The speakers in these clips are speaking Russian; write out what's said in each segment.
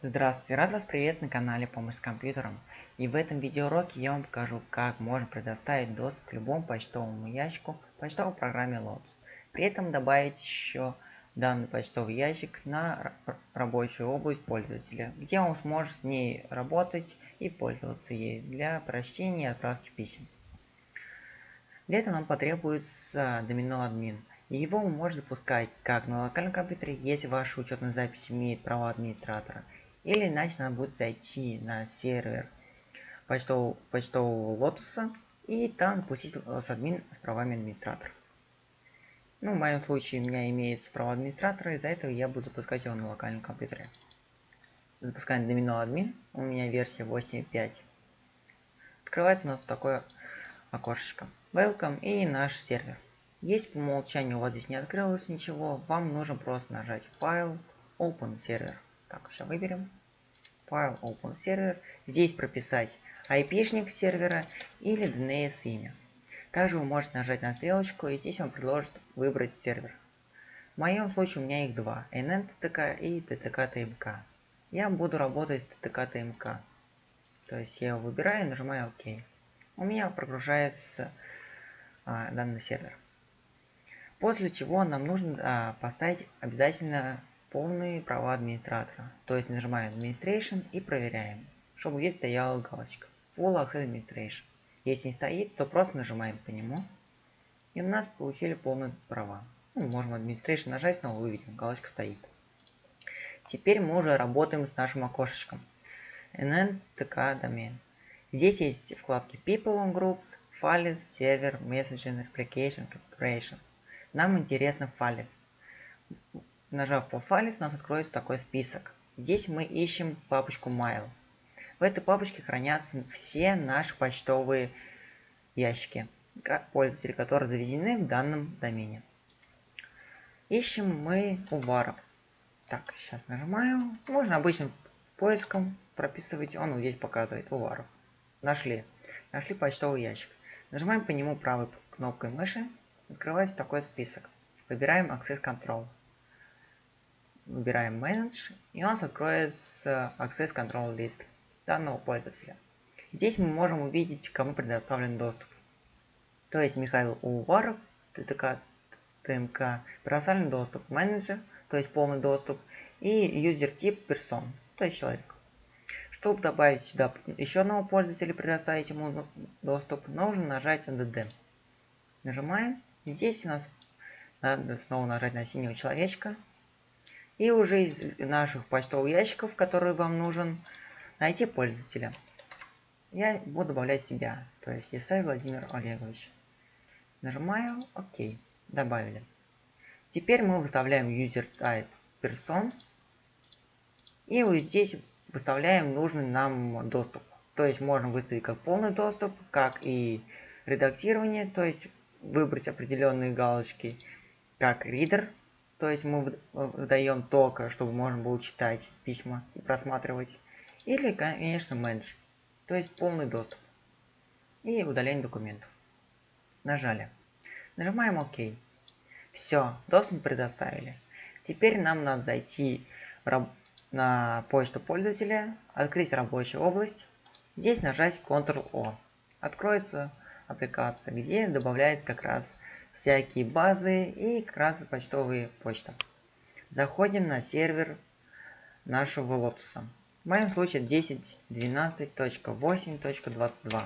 Здравствуйте, рад вас приветствовать на канале Помощь с компьютером. И в этом видеоуроке я вам покажу, как можно предоставить доступ к любому почтовому ящику почтовой программе Lotus. При этом добавить еще данный почтовый ящик на рабочую область пользователя, где он сможет с ней работать и пользоваться ей для прочтения и отправки писем. Для этого нам потребуется домино админ. И его можете запускать как на локальном компьютере, если ваша учетная запись имеет права администратора, или иначе надо будет зайти на сервер почтового, почтового лотоса и там запустить админ с правами администратора. Ну, в моем случае у меня имеется право администратора, из-за этого я буду запускать его на локальном компьютере. Запускаем домино админ, у меня версия 8.5. Открывается у нас такое окошечко. Welcome и наш сервер. Если по умолчанию у вас здесь не открылось ничего, вам нужно просто нажать файл, Open Server. Так, все выберем. Файл Open Server. Здесь прописать IP-шник сервера или DNS имя. Также вы можете нажать на стрелочку и здесь вам предложит выбрать сервер. В моем случае у меня их два. NNTTK и TTK-TMK. Я буду работать с TTK-TMK. То есть я его выбираю и нажимаю ОК. У меня прогружается а, данный сервер. После чего нам нужно а, поставить обязательно полные права администратора. То есть нажимаем Administration и проверяем, чтобы здесь стояла галочка Full Access Administration. Если не стоит, то просто нажимаем по нему. И у нас получили полные права. Ну, можем Administration нажать, снова выведем, галочка стоит. Теперь мы уже работаем с нашим окошечком. NNTK домен. Здесь есть вкладки People Groups, Files, Server, Messaging, Application, Configuration. Нам интересно Files. Нажав по Files, у нас откроется такой список. Здесь мы ищем папочку Mail. В этой папочке хранятся все наши почтовые ящики пользователей, которые заведены в данном домене. Ищем мы уваров. Так, сейчас нажимаю. Можно обычным поиском прописывать. Он здесь показывает уваров. Нашли. Нашли почтовый ящик. Нажимаем по нему правой кнопкой мыши. Открывается такой список. Выбираем Access Control выбираем Manage, и у нас откроется Access Control List данного пользователя. Здесь мы можем увидеть, кому предоставлен доступ. То есть Михаил Уваров, ТТК, ТМК, предоставлен доступ менеджер, то есть полный доступ, и юзер тип персон, то есть человек. Чтобы добавить сюда еще одного пользователя, предоставить ему доступ, нужно нажать NDD. Нажимаем. Здесь у нас надо снова нажать на синего человечка, и уже из наших почтовых ящиков, который вам нужен, найти пользователя. Я буду добавлять себя, то есть Исай Владимир Олегович. Нажимаю ОК. Добавили. Теперь мы выставляем user type person. И вот здесь выставляем нужный нам доступ. То есть можно выставить как полный доступ, как и редактирование, то есть выбрать определенные галочки, как reader, то есть мы выдаем только, чтобы можно было читать письма и просматривать. Или, конечно, менедж. То есть полный доступ. И удаление документов. Нажали. Нажимаем ОК. Все, доступ предоставили. Теперь нам надо зайти на почту пользователя, открыть рабочую область. Здесь нажать Ctrl-O. Откроется аппликация, где добавляется как раз всякие базы и как раз почтовые почты. Заходим на сервер нашего лотоса. В моем случае 10.12.8.22.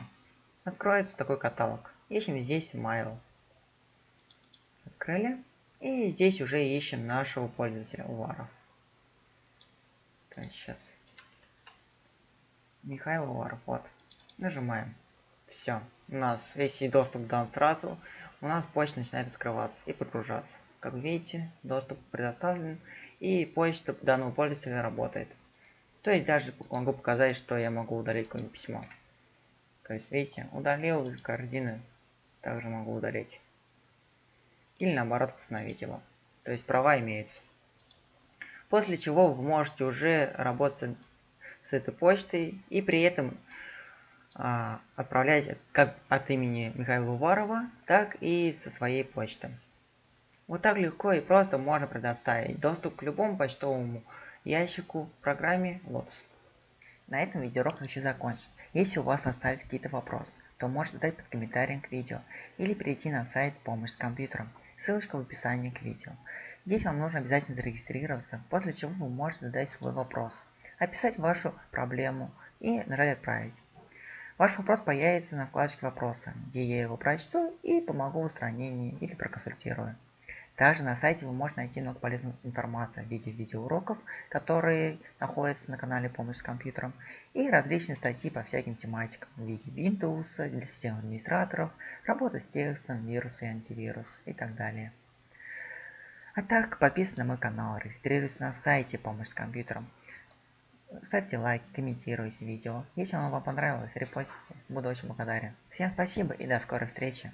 Откроется такой каталог. Ищем здесь mail. Открыли. И здесь уже ищем нашего пользователя Уваров. Так, сейчас. Михаил Уваров. Вот. Нажимаем. Все. У нас весь доступ дан сразу у нас почта начинает открываться и прогружаться. Как видите, доступ предоставлен и почта данного пользователя работает. То есть даже могу показать, что я могу удалить какое-нибудь письмо. То есть видите, удалил корзины, также могу удалить. Или наоборот восстановить его. То есть права имеются. После чего вы можете уже работать с этой почтой и при этом отправлять как от имени Михаила Уварова, так и со своей почты. Вот так легко и просто можно предоставить доступ к любому почтовому ящику в программе Lotus. На этом видеоурок хочу закончить. Если у вас остались какие-то вопросы, то можете задать под комментарием к видео или перейти на сайт «Помощь с компьютером». Ссылочка в описании к видео. Здесь вам нужно обязательно зарегистрироваться, после чего вы можете задать свой вопрос, описать вашу проблему и нажать «Отправить». Ваш вопрос появится на вкладочке «Вопросы», где я его прочту и помогу в устранении или проконсультирую. Также на сайте вы можете найти много полезной информации в виде видеоуроков, которые находятся на канале «Помощь с компьютером», и различные статьи по всяким тематикам в виде Windows, для систем администраторов, работа с текстом, вирусы и антивирус и так далее. А так, подписывайтесь на мой канал, регистрируйтесь на сайте «Помощь с компьютером». Ставьте лайки, комментируйте видео. Если оно вам понравилось, репостите. Буду очень благодарен. Всем спасибо и до скорой встречи.